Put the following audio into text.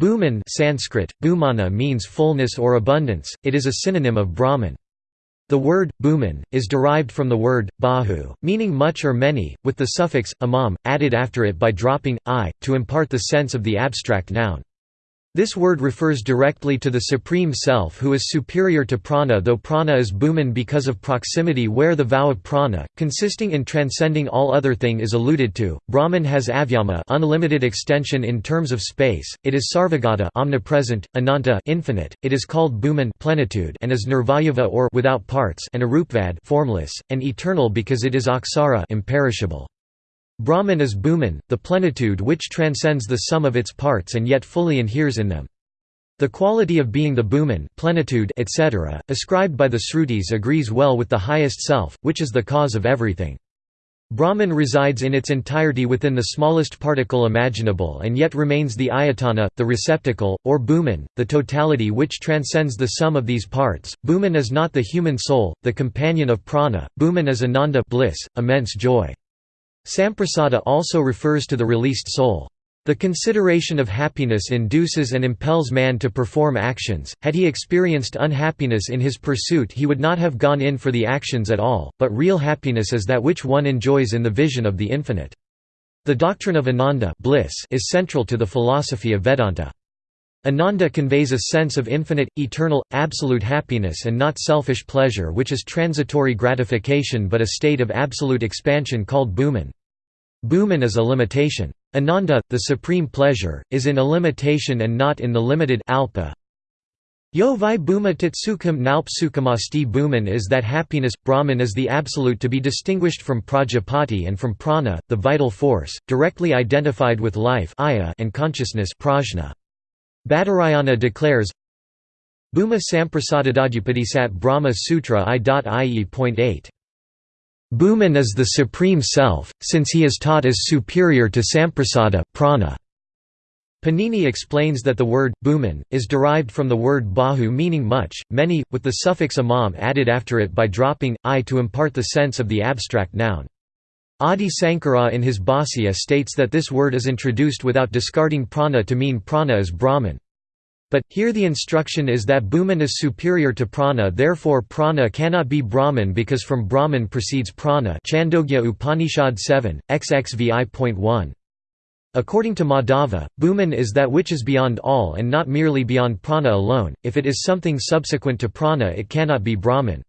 Bhuman Sanskrit, bhumana means fullness or abundance, it is a synonym of Brahman. The word, bhuman, is derived from the word, bahu, meaning much or many, with the suffix, amam, added after it by dropping, i, to impart the sense of the abstract noun. This word refers directly to the Supreme Self who is superior to prana though prana is bhuman because of proximity where the vow of prana, consisting in transcending all other thing is alluded to. Brahman has avyama unlimited extension in terms of space, it is sarvagata omnipresent, ananta infinite, it is called bhuman plenitude and is nirvayava or without parts and arupvad formless, and eternal because it is aksara imperishable. Brahman is Bhuman, the plenitude which transcends the sum of its parts and yet fully inheres in them. The quality of being the Bhuman plenitude, etc., ascribed by the Srutis agrees well with the highest self, which is the cause of everything. Brahman resides in its entirety within the smallest particle imaginable and yet remains the ayatana, the receptacle, or bhuman, the totality which transcends the sum of these parts. Bhuman is not the human soul, the companion of prana, Bhuman is ananda bliss, immense joy. Samprasada also refers to the released soul. The consideration of happiness induces and impels man to perform actions, had he experienced unhappiness in his pursuit he would not have gone in for the actions at all, but real happiness is that which one enjoys in the vision of the infinite. The doctrine of Ananda bliss is central to the philosophy of Vedanta. Ananda conveys a sense of infinite, eternal, absolute happiness and not selfish pleasure which is transitory gratification but a state of absolute expansion called bhuman. Bhuman is a limitation. Ananda, the supreme pleasure, is in a limitation and not in the limited alpa. Yo vi bhuma titsukam naup sukhamasti bhuman is that happiness, Brahman is the absolute to be distinguished from prajapati and from prana, the vital force, directly identified with life and consciousness prajna. Badarayana declares Bhuma Samprasadadadyapadisat Brahma Sutra I.ie.8. Bhuman is the Supreme Self, since he is taught as superior to Samprasada prana. Panini explains that the word, bhuman, is derived from the word bahu meaning much, many, with the suffix amam added after it by dropping, i to impart the sense of the abstract noun. Adi Sankara in his Bhāsya states that this word is introduced without discarding prana to mean prana is Brahman. But, here the instruction is that Bhuman is superior to prana therefore prana cannot be Brahman because from Brahman proceeds prana Chandogya Upanishad 7, XXVI.1. According to Madhava, Bhuman is that which is beyond all and not merely beyond prana alone, if it is something subsequent to prana it cannot be Brahman.